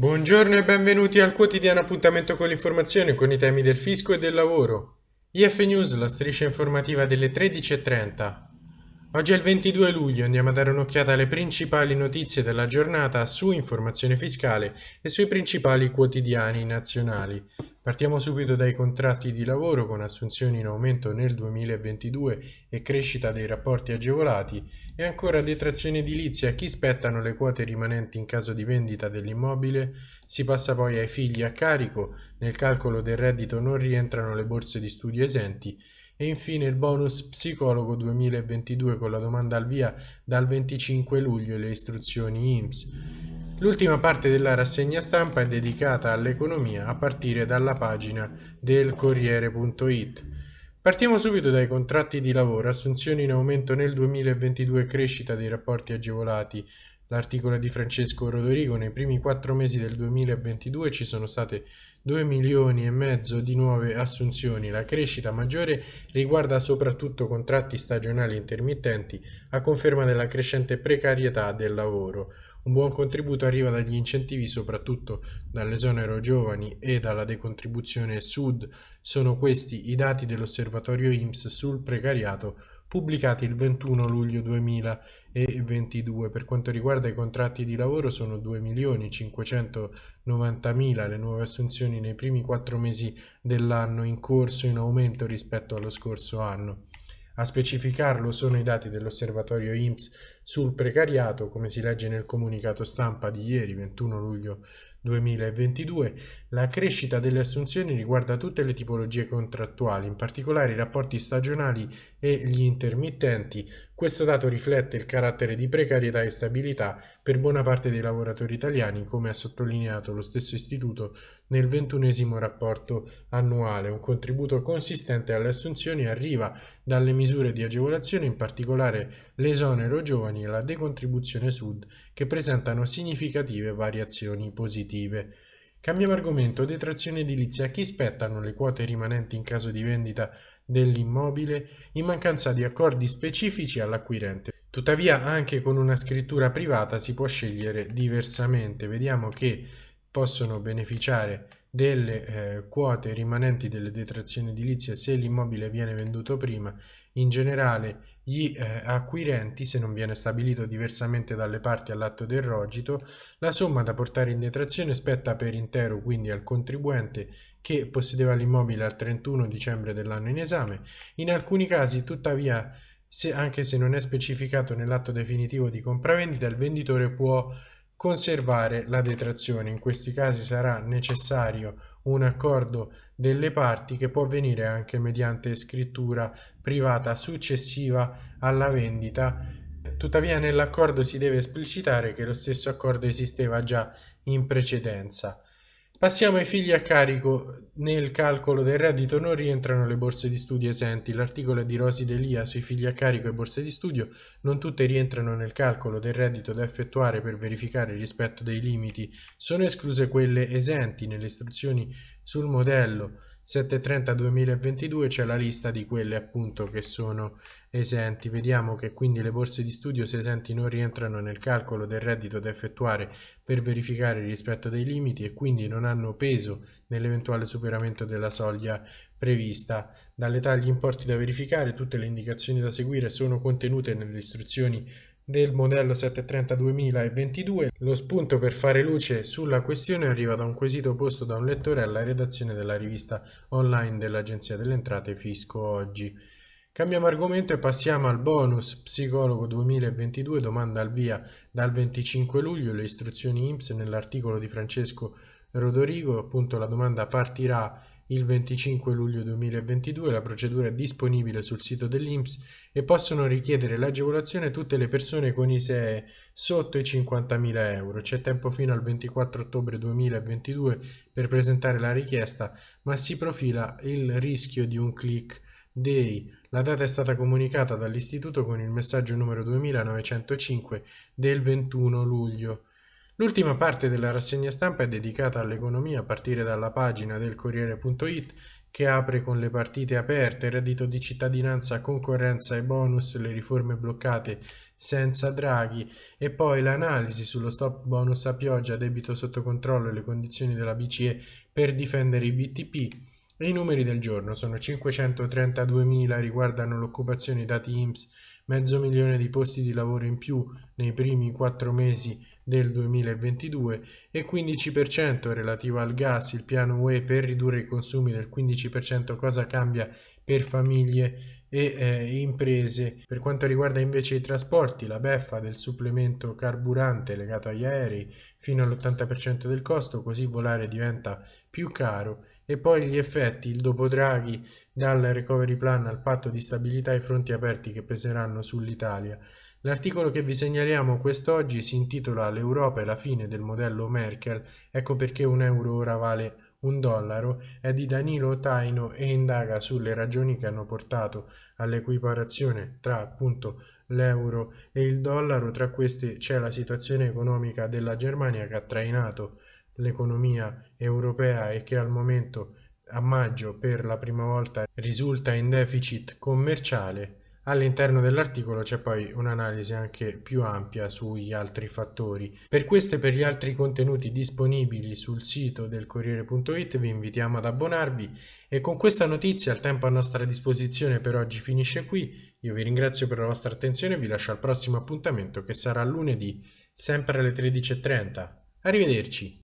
Buongiorno e benvenuti al quotidiano appuntamento con l'informazione con i temi del fisco e del lavoro. IF News, la striscia informativa delle 13.30. Oggi è il 22 luglio, andiamo a dare un'occhiata alle principali notizie della giornata su informazione fiscale e sui principali quotidiani nazionali. Partiamo subito dai contratti di lavoro con assunzioni in aumento nel 2022 e crescita dei rapporti agevolati e ancora detrazione edilizia a chi spettano le quote rimanenti in caso di vendita dell'immobile. Si passa poi ai figli a carico, nel calcolo del reddito non rientrano le borse di studio esenti e infine il bonus psicologo 2022 con la domanda al via dal 25 luglio e le istruzioni IMSS. L'ultima parte della rassegna stampa è dedicata all'economia a partire dalla pagina del Corriere.it. Partiamo subito dai contratti di lavoro, assunzioni in aumento nel 2022, crescita dei rapporti agevolati, L'articolo di Francesco Rodorigo, nei primi quattro mesi del 2022 ci sono state 2 milioni e mezzo di nuove assunzioni. La crescita maggiore riguarda soprattutto contratti stagionali intermittenti, a conferma della crescente precarietà del lavoro. Un buon contributo arriva dagli incentivi, soprattutto dall'esonero giovani e dalla decontribuzione sud. Sono questi i dati dell'osservatorio IMSS sul precariato pubblicati il 21 luglio 2022. Per quanto riguarda i contratti di lavoro sono 2.590.000 le nuove assunzioni nei primi quattro mesi dell'anno in corso in aumento rispetto allo scorso anno. A specificarlo sono i dati dell'osservatorio IMSS sul precariato, come si legge nel comunicato stampa di ieri, 21 luglio 2022. La crescita delle assunzioni riguarda tutte le tipologie contrattuali, in particolare i rapporti stagionali e gli intermittenti. Questo dato riflette il carattere di precarietà e stabilità per buona parte dei lavoratori italiani, come ha sottolineato lo stesso istituto nel ventunesimo rapporto annuale. Un contributo consistente alle assunzioni arriva dalle misure di agevolazione, in particolare l'esonero giovani e la decontribuzione sud, che presentano significative variazioni positive. Cambiamo argomento, detrazione edilizia. Chi spettano le quote rimanenti in caso di vendita dell'immobile in mancanza di accordi specifici all'acquirente. Tuttavia anche con una scrittura privata si può scegliere diversamente. Vediamo che possono beneficiare delle eh, quote rimanenti delle detrazioni edilizie se l'immobile viene venduto prima, in generale gli eh, acquirenti, se non viene stabilito diversamente dalle parti all'atto del rogito, la somma da portare in detrazione spetta per intero quindi al contribuente che possedeva l'immobile al 31 dicembre dell'anno in esame. In alcuni casi, tuttavia, se, anche se non è specificato nell'atto definitivo di compravendita, il venditore può conservare la detrazione. In questi casi sarà necessario un accordo delle parti che può avvenire anche mediante scrittura privata successiva alla vendita. Tuttavia nell'accordo si deve esplicitare che lo stesso accordo esisteva già in precedenza. Passiamo ai figli a carico. Nel calcolo del reddito non rientrano le borse di studio esenti. L'articolo di Rosi Delia sui figli a carico e borse di studio non tutte rientrano nel calcolo del reddito da effettuare per verificare il rispetto dei limiti. Sono escluse quelle esenti nelle istruzioni sul modello 730-2022 c'è la lista di quelle appunto che sono esenti. Vediamo che quindi le borse di studio se esenti non rientrano nel calcolo del reddito da effettuare per verificare il rispetto dei limiti e quindi non hanno peso nell'eventuale superamento della soglia prevista. Dall'età agli importi da verificare tutte le indicazioni da seguire sono contenute nelle istruzioni del modello 730 2022. Lo spunto per fare luce sulla questione arriva da un quesito posto da un lettore alla redazione della rivista online dell'Agenzia delle Entrate Fisco Oggi. Cambiamo argomento e passiamo al bonus psicologo 2022, domanda al via dal 25 luglio, le istruzioni IMSS nell'articolo di Francesco Rodorigo, appunto la domanda partirà il 25 luglio 2022 la procedura è disponibile sul sito dell'INPS e possono richiedere l'agevolazione tutte le persone con ISEE sotto i 50.000 euro. C'è tempo fino al 24 ottobre 2022 per presentare la richiesta, ma si profila il rischio di un click day. La data è stata comunicata dall'istituto con il messaggio numero 2905 del 21 luglio. L'ultima parte della rassegna stampa è dedicata all'economia a partire dalla pagina del Corriere.it che apre con le partite aperte, reddito di cittadinanza, concorrenza e bonus, le riforme bloccate senza Draghi e poi l'analisi sullo stop bonus a pioggia, debito sotto controllo e le condizioni della BCE per difendere i BTP. I numeri del giorno sono 532.000, riguardano l'occupazione, dati IMSS mezzo milione di posti di lavoro in più nei primi quattro mesi del 2022 e 15% relativo al gas, il piano UE per ridurre i consumi del 15% cosa cambia per famiglie e eh, imprese. Per quanto riguarda invece i trasporti, la beffa del supplemento carburante legato agli aerei fino all'80% del costo, così volare diventa più caro e poi gli effetti, il dopo Draghi dal recovery plan al patto di stabilità e i fronti aperti che peseranno sull'Italia. L'articolo che vi segnaliamo quest'oggi si intitola L'Europa e la fine del modello Merkel, ecco perché un euro ora vale un dollaro, è di Danilo Taino e indaga sulle ragioni che hanno portato all'equiparazione tra appunto l'euro e il dollaro, tra queste c'è la situazione economica della Germania che ha trainato l'economia europea e che al momento a maggio per la prima volta risulta in deficit commerciale, all'interno dell'articolo c'è poi un'analisi anche più ampia sugli altri fattori. Per questo e per gli altri contenuti disponibili sul sito del Corriere.it vi invitiamo ad abbonarvi e con questa notizia il tempo a nostra disposizione per oggi finisce qui. Io vi ringrazio per la vostra attenzione e vi lascio al prossimo appuntamento che sarà lunedì sempre alle 13.30. Arrivederci!